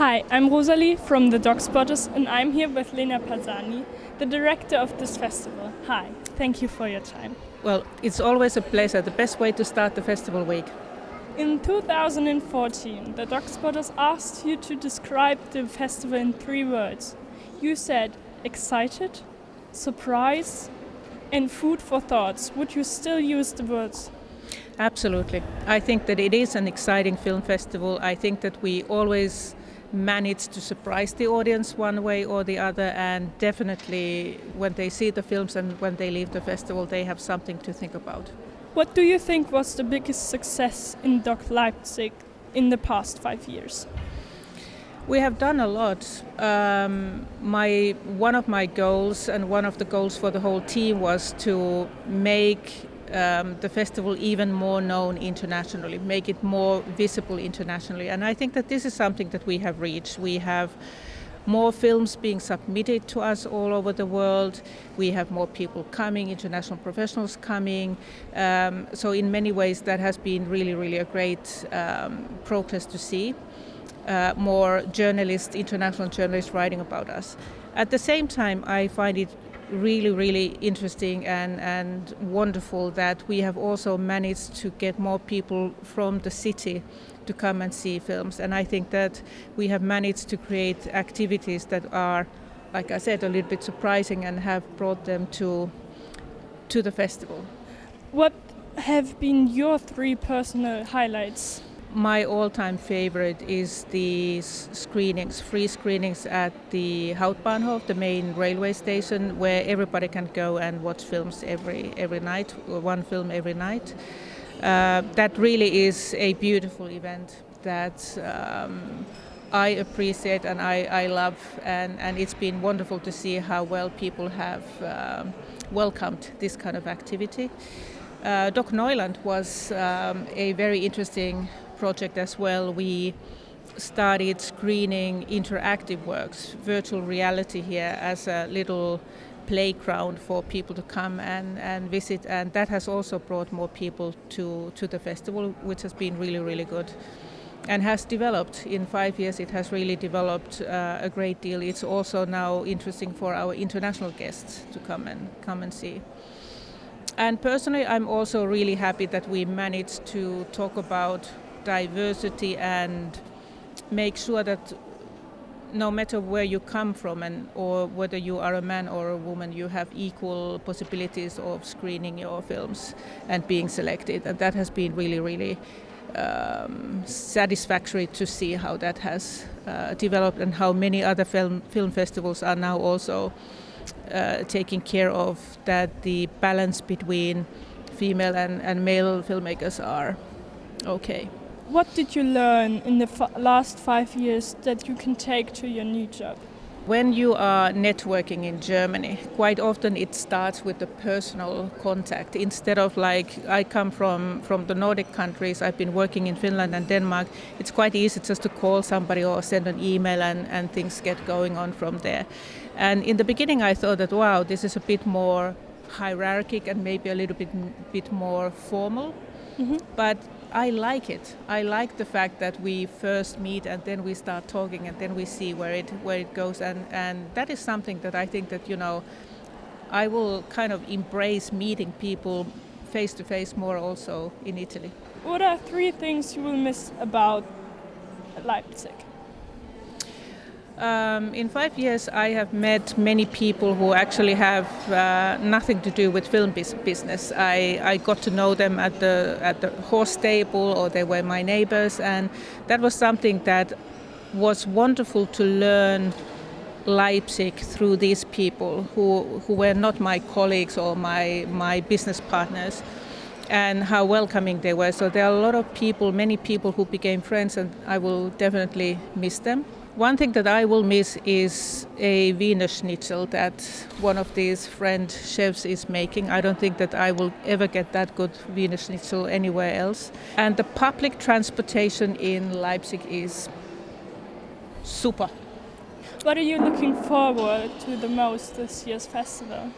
Hi, I'm Rosalie from the DOK Spotters and I'm here with Leena Pasanen, the director of this festival. Hi, thank you for your time. Well, it's always a pleasure, the best way to start the festival week. In 2014, the DOK Spotters asked you to describe the festival in three words. You said excited, surprise, and food for thoughts. Would you still use the words? Absolutely. I think that it is an exciting film festival. I think that we always manage to surprise the audience one way or the other, and definitely when they see the films and when they leave the festival, they have something to think about. What do you think was the biggest success in DOK Leipzig in the past five years? We have done a lot. Um, my one of my goals and one of the goals for the whole team was to make um, the festival even more known internationally, make it more visible internationally. And I think that this is something that we have reached. We have more films being submitted to us all over the world. We have more people coming, international professionals coming. Um, so in many ways, that has been really, really a great um, progress to see. Uh, more journalists, international journalists writing about us. At the same time, I find it really, really interesting and, and wonderful that we have also managed to get more people from the city to come and see films. And I think that we have managed to create activities that are, like I said, a little bit surprising and have brought them to, to the festival. What have been your three personal highlights my all-time favorite is the screenings, free screenings at the Hauptbahnhof, the main railway station, where everybody can go and watch films every every night, one film every night. Uh, that really is a beautiful event that um, I appreciate and I, I love, and, and it's been wonderful to see how well people have um, welcomed this kind of activity. Uh, DOK Neuland was um, a very interesting project as well, we started screening interactive works, virtual reality here as a little playground for people to come and, and visit. And that has also brought more people to, to the festival which has been really really good and has developed. In five years it has really developed uh, a great deal. It's also now interesting for our international guests to come and come and see. And personally I'm also really happy that we managed to talk about diversity and make sure that no matter where you come from and or whether you are a man or a woman you have equal possibilities of screening your films and being selected and that has been really really um, satisfactory to see how that has uh, developed and how many other film film festivals are now also uh, taking care of that the balance between female and, and male filmmakers are okay. What did you learn in the last five years that you can take to your new job? When you are networking in Germany, quite often it starts with the personal contact. Instead of like, I come from, from the Nordic countries, I've been working in Finland and Denmark, it's quite easy just to call somebody or send an email and, and things get going on from there. And in the beginning I thought that, wow, this is a bit more hierarchic and maybe a little bit, bit more formal. Mm -hmm. But I like it. I like the fact that we first meet and then we start talking and then we see where it where it goes and and that is something that I think that you know I will kind of embrace meeting people face to face more also in Italy. What are three things you will miss about Leipzig? Um, in five years, I have met many people who actually have uh, nothing to do with film business. I, I, got to know them at the at the horse stable, or they were my neighbors, and that was something that was wonderful to learn Leipzig through these people who who were not my colleagues or my my business partners and how welcoming they were. So there are a lot of people, many people who became friends, and I will definitely miss them. One thing that I will miss is a Wiener Schnitzel that one of these friend chefs is making. I don't think that I will ever get that good Wiener Schnitzel anywhere else. And the public transportation in Leipzig is super. What are you looking forward to the most this year's festival?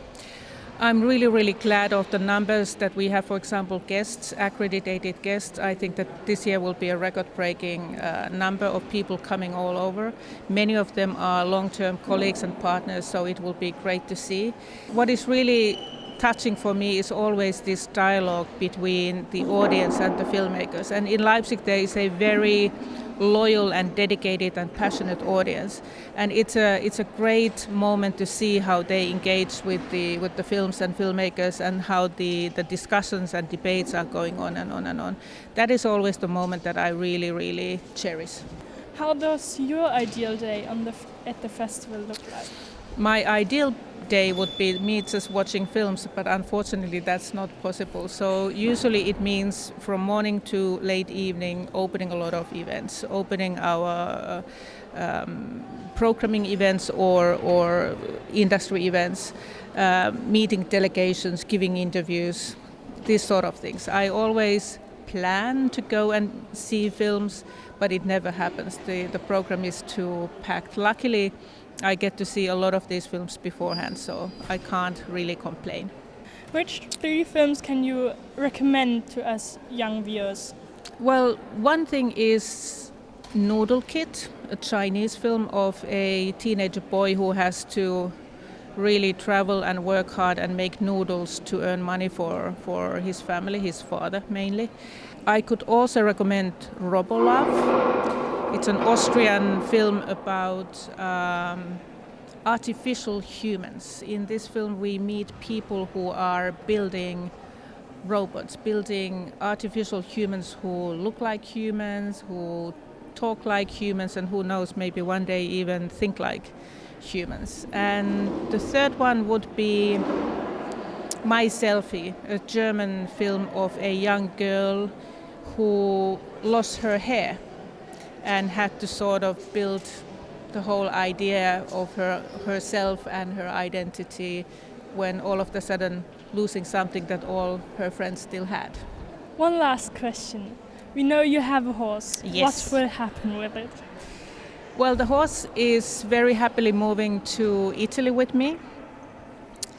I'm really, really glad of the numbers that we have, for example, guests, accredited guests. I think that this year will be a record breaking uh, number of people coming all over. Many of them are long term colleagues and partners, so it will be great to see. What is really touching for me is always this dialogue between the audience and the filmmakers. And in Leipzig, there is a very loyal and dedicated and passionate audience. And it's a it's a great moment to see how they engage with the with the films and filmmakers and how the, the discussions and debates are going on and on and on. That is always the moment that I really really cherish. How does your ideal day on the at the festival look like? My ideal day would be me just watching films, but unfortunately that's not possible. So usually it means from morning to late evening opening a lot of events, opening our um, programming events or, or industry events, uh, meeting delegations, giving interviews, these sort of things. I always plan to go and see films, but it never happens. The, the program is too packed. Luckily, I get to see a lot of these films beforehand, so I can't really complain. Which three films can you recommend to us young viewers? Well, one thing is Noodle Kid, a Chinese film of a teenage boy who has to really travel and work hard and make noodles to earn money for, for his family, his father mainly. I could also recommend Robolove it's an Austrian film about um, artificial humans. In this film, we meet people who are building robots, building artificial humans who look like humans, who talk like humans, and who knows, maybe one day even think like humans. And the third one would be My Selfie, a German film of a young girl who lost her hair and had to sort of build the whole idea of her herself and her identity when all of a sudden losing something that all her friends still had. One last question. We know you have a horse. Yes. What will happen with it? Well, the horse is very happily moving to Italy with me.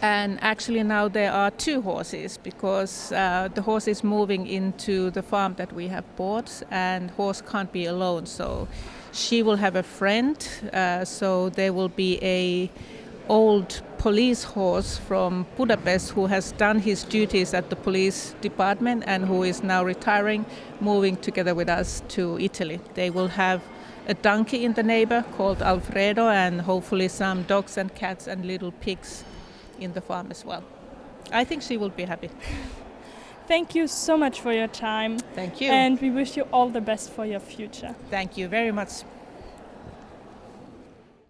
And actually now there are two horses because uh, the horse is moving into the farm that we have bought and horse can't be alone. So she will have a friend uh, so there will be a old police horse from Budapest who has done his duties at the police department and who is now retiring moving together with us to Italy. They will have a donkey in the neighbor called Alfredo and hopefully some dogs and cats and little pigs in the farm as well. I think she will be happy. Thank you so much for your time. Thank you. And we wish you all the best for your future. Thank you very much.